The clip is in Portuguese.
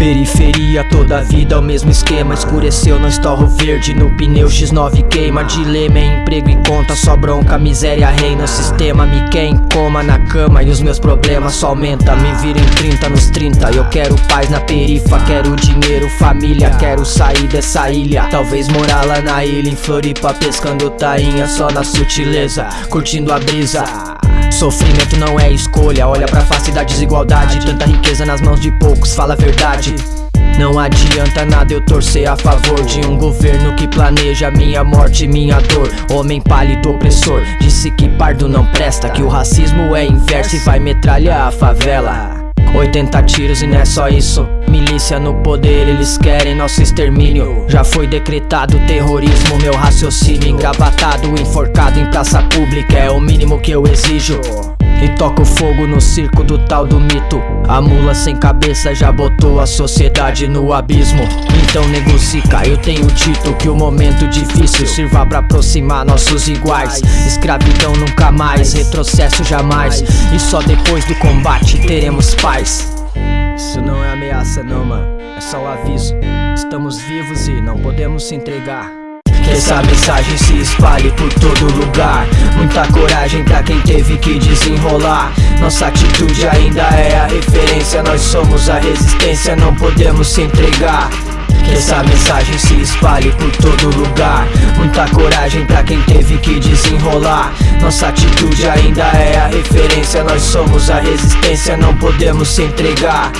Periferia, toda a vida, o mesmo esquema. Escureceu, não estorro verde no pneu X9 queima. Dilema é emprego e conta, só bronca Miséria reina, o sistema. Me quer em coma na cama E os meus problemas só aumenta Me vira em 30 nos 30 Eu quero paz na perifa, quero dinheiro, família Quero sair dessa ilha. Talvez morar lá na ilha em Floripa Pescando tainha só na sutileza. Curtindo a brisa Sofrimento não é escolha, olha pra face da desigualdade. Tanta riqueza nas mãos de poucos, fala a verdade. Não adianta nada eu torcer a favor de um governo que planeja minha morte e minha dor. Homem pálido opressor, disse que pardo não presta Que o racismo é inverso e vai metralhar a favela 80 tiros e não é só isso. Milícia no poder, eles querem nosso extermínio. Já foi decretado terrorismo, meu raciocínio Engravatado, enforcado em praça pública. É o mínimo que eu exijo e toca o fogo no circo do tal do mito. A mula sem cabeça já botou a sociedade no abismo. Então negocia, eu tenho dito que o momento difícil Sirva pra aproximar nossos iguais. Escravidão nunca mais, retrocesso jamais. E só depois do combate teremos paz. Isso não é ameaça não mano, é só um aviso. Estamos vivos e não podemos se entregar. Que essa mensagem se espalhe por todo lugar Muita coragem pra quem teve que desenrolar. Nossa atitude ainda é a referência Nós somos a resistência, não podemos se entregar. Que essa mensagem se espalhe por todo lugar. Muita coragem pra quem teve que desenrolar. Nossa atitude ainda é a referência Nós somos a resistência, não podemos se entregar